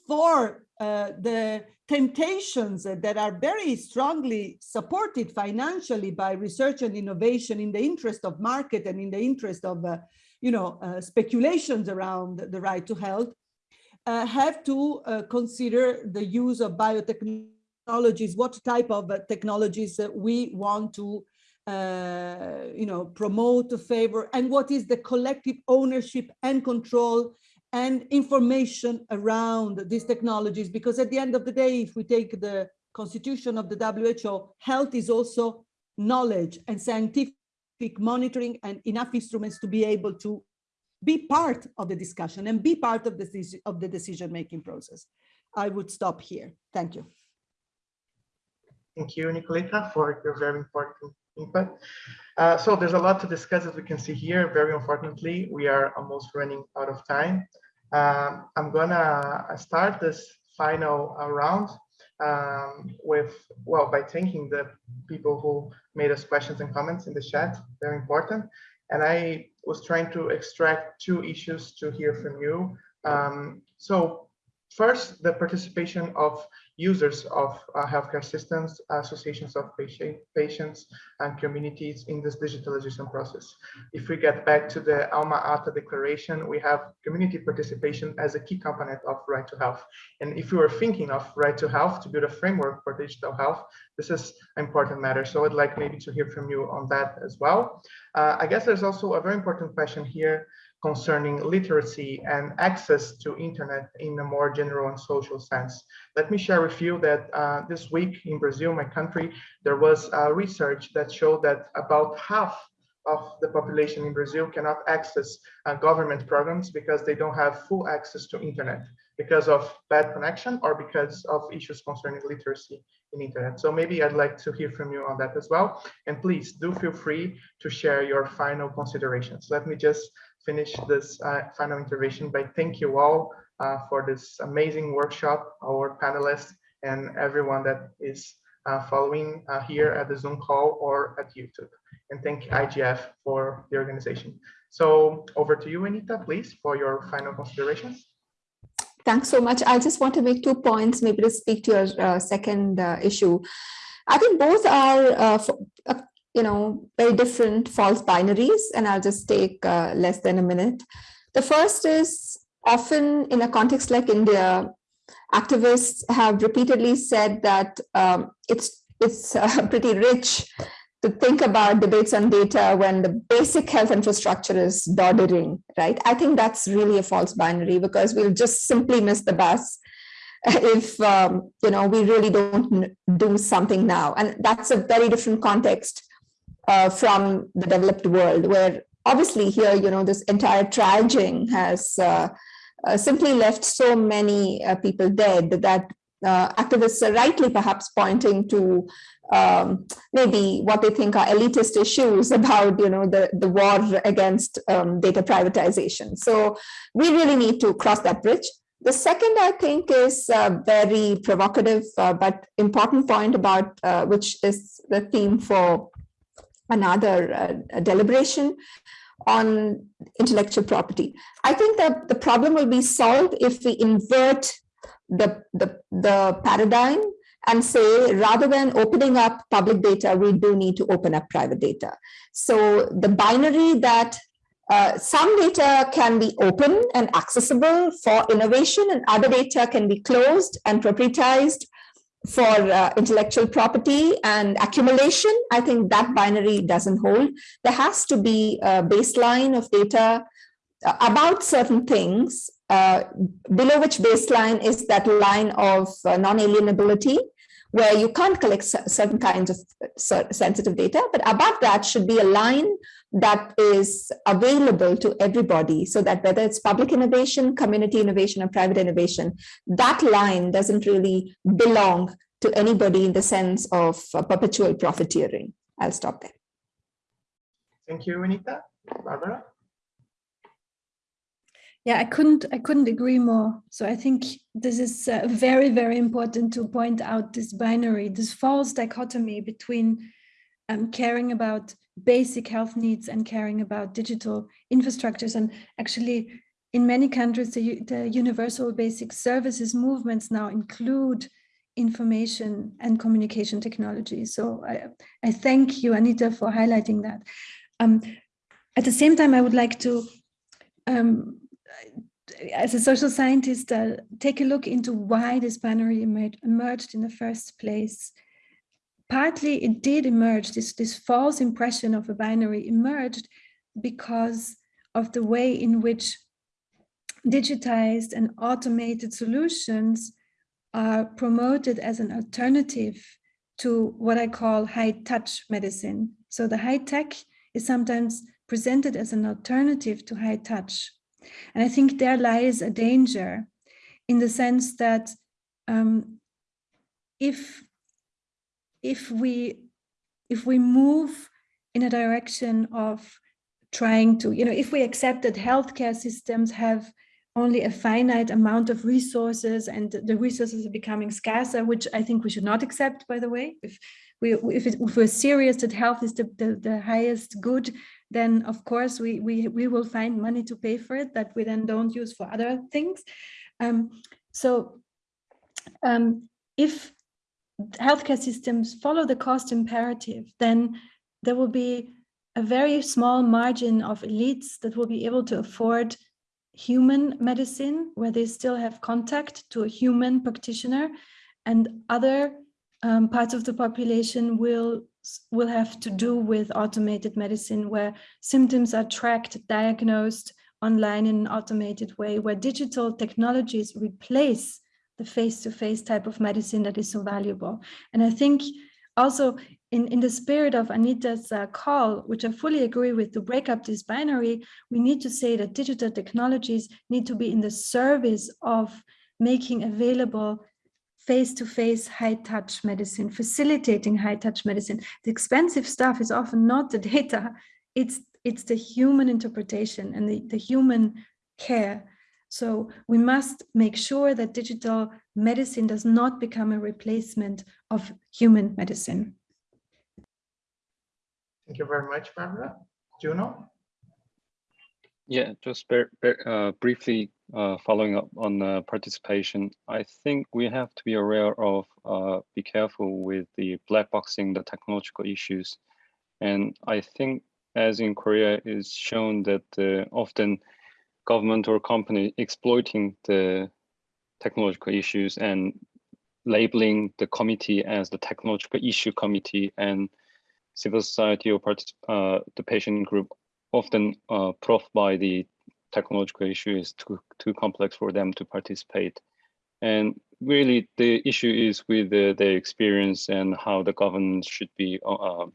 for uh, the temptations that are very strongly supported financially by research and innovation in the interest of market and in the interest of, uh, you know, uh, speculations around the right to health, uh, have to consider the use of biotechnologies, what type of uh, technologies we want to uh, you know, promote, favor, and what is the collective ownership and control and information around these technologies. Because at the end of the day, if we take the constitution of the WHO, health is also knowledge and scientific monitoring and enough instruments to be able to be part of the discussion and be part of the, of the decision-making process. I would stop here. Thank you. Thank you, Nicoletta, for your very important input. Uh, so there's a lot to discuss as we can see here. Very unfortunately, we are almost running out of time. Um, I'm gonna start this final uh, round um, with, well, by thanking the people who made us questions and comments in the chat, very important. And I was trying to extract two issues to hear from you. Um, so first, the participation of users of uh, healthcare systems, associations of patient, patients and communities in this digitalization process. If we get back to the Alma Ata declaration, we have community participation as a key component of right to health. And if we were thinking of right to health to build a framework for digital health, this is an important matter. So I'd like maybe to hear from you on that as well. Uh, I guess there's also a very important question here concerning literacy and access to internet in a more general and social sense. Let me share with you that uh, this week in Brazil, my country, there was a research that showed that about half of the population in Brazil cannot access uh, government programs because they don't have full access to internet because of bad connection or because of issues concerning literacy in internet. So maybe I'd like to hear from you on that as well. And please do feel free to share your final considerations. Let me just finish this uh, final intervention by thank you all uh, for this amazing workshop, our panelists and everyone that is uh, following uh, here at the Zoom call or at YouTube. And thank IGF for the organization. So over to you, Anita, please, for your final considerations. Thanks so much. I just want to make two points, maybe to speak to your uh, second uh, issue. I think both are you know, very different false binaries, and I'll just take uh, less than a minute. The first is often in a context like India, activists have repeatedly said that um, it's it's uh, pretty rich to think about debates on data when the basic health infrastructure is doddering, right? I think that's really a false binary because we'll just simply miss the bus if um, you know we really don't do something now, and that's a very different context uh, from the developed world, where obviously here, you know, this entire triaging has uh, uh, simply left so many uh, people dead that uh, activists are rightly perhaps pointing to um, maybe what they think are elitist issues about, you know, the, the war against um, data privatization. So we really need to cross that bridge. The second, I think, is a very provocative uh, but important point about uh, which is the theme for another uh, deliberation on intellectual property. I think that the problem will be solved if we invert the, the, the paradigm and say rather than opening up public data, we do need to open up private data. So the binary that uh, some data can be open and accessible for innovation and other data can be closed and proprietized for uh, intellectual property and accumulation, I think that binary doesn't hold. There has to be a baseline of data uh, about certain things, uh, below which baseline is that line of uh, non-alienability, where you can't collect certain kinds of sensitive data, but above that should be a line that is available to everybody so that whether it's public innovation, community innovation, or private innovation, that line doesn't really belong to anybody in the sense of uh, perpetual profiteering. I'll stop there. Thank you, Anita. Barbara? Yeah, I couldn't I couldn't agree more. So I think this is uh, very very important to point out this binary, this false dichotomy between um, caring about basic health needs and caring about digital infrastructures. And actually, in many countries, the, the universal basic services movements now include information and communication technology. So I, I thank you, Anita, for highlighting that. Um, at the same time, I would like to um, as a social scientist, uh, take a look into why this binary emer- emerged in the first place. Partly it did emerge, this, this false impression of a binary emerged because of the way in which digitized and automated solutions are promoted as an alternative to what I call high touch medicine. So the high tech is sometimes presented as an alternative to high touch. And I think there lies a danger in the sense that um, if if we if we move in a direction of trying to, you know, if we accept that healthcare systems have only a finite amount of resources and the resources are becoming scarcer, which I think we should not accept, by the way. If we if, it, if we're serious that health is the, the, the highest good, then of course we, we, we will find money to pay for it that we then don't use for other things. Um, so um, if healthcare systems follow the cost imperative, then there will be a very small margin of elites that will be able to afford human medicine, where they still have contact to a human practitioner, and other um, parts of the population will will have to do with automated medicine, where symptoms are tracked, diagnosed online in an automated way, where digital technologies replace the face-to-face type of medicine that is so valuable. And I think also in, in the spirit of Anita's uh, call, which I fully agree with, to break up this binary, we need to say that digital technologies need to be in the service of making available face-to-face high-touch medicine, facilitating high-touch medicine. The expensive stuff is often not the data, it's, it's the human interpretation and the, the human care. So we must make sure that digital medicine does not become a replacement of human medicine. Thank you very much, Barbara. Jung-Ho? Yeah, just ber- ber- uh, briefly uh, following up on uh, participation, I think we have to be aware of, uh, be careful with the black boxing the technological issues. And I think as in Korea is shown that uh, often government or company exploiting the technological issues and labeling the committee as the technological issue committee and civil society or uh, the patient group often uh, prof by the technological issue is too too complex for them to participate. And really, the issue is with the, their experience and how the governance should be uh,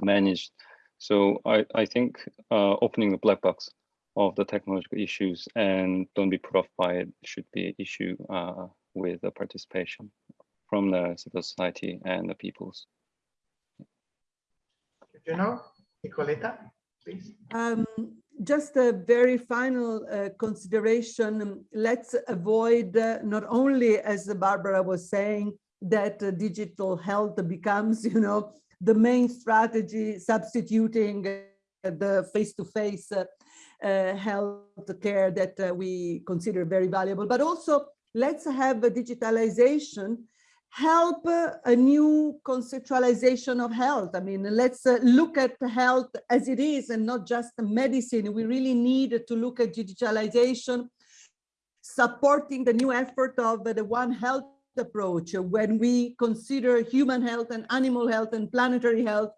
managed. So I, I think uh, opening the black box of the technological issues and don't be put off by it should be an issue uh, with the participation from the civil society and the peoples. Jung-Ho? Nicoletta, please. Um, just a very final uh, consideration. um, Let's avoid uh, not only, as Barbara was saying, that uh, digital health becomes, you know, the main strategy substituting uh, the face-to-face uh, uh, health care that uh, we consider very valuable, but also let's have a digitalization help uh, a new conceptualization of health. I mean, let's uh, look at health as it is and not just medicine. We really need to look at digitalization, supporting the new effort of the One Health approach when we consider human health and animal health and planetary health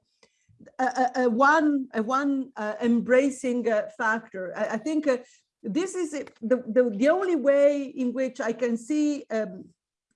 a, a, one a one uh, embracing uh, factor. I, I think uh, this is the, the the only way in which I can see um,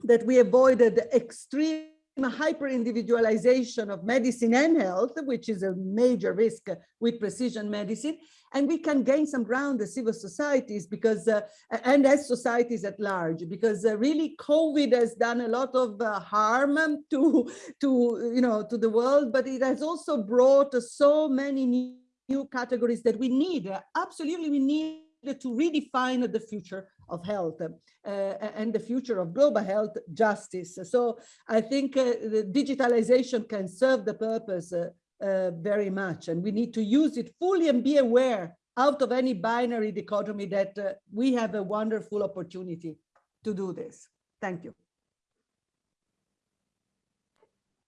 that we avoided extreme hyper individualization of medicine and health, which is a major risk with precision medicine. And we can gain some ground as civil societies because, uh, and as societies at large, because uh, really COVID has done a lot of uh, harm to, to, you know, to the world, but it has also brought so many new new categories that we need. Absolutely, we need to redefine the future of health uh, and the future of global health justice. So I think uh, the digitalization can serve the purpose uh, uh, very much, and we need to use it fully and be aware out of any binary dichotomy that uh, we have a wonderful opportunity to do this. Thank you.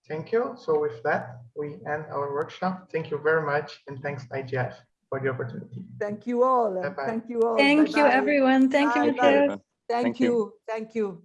Thank you. So with that, we end our workshop. Thank you very much. And thanks IGF for the opportunity. Thank you all. Bye-bye. Thank you all. Thank you, Bye-bye. everyone. Thank you, Bye-bye. Matthias. Thank Thank you. you. Thank you.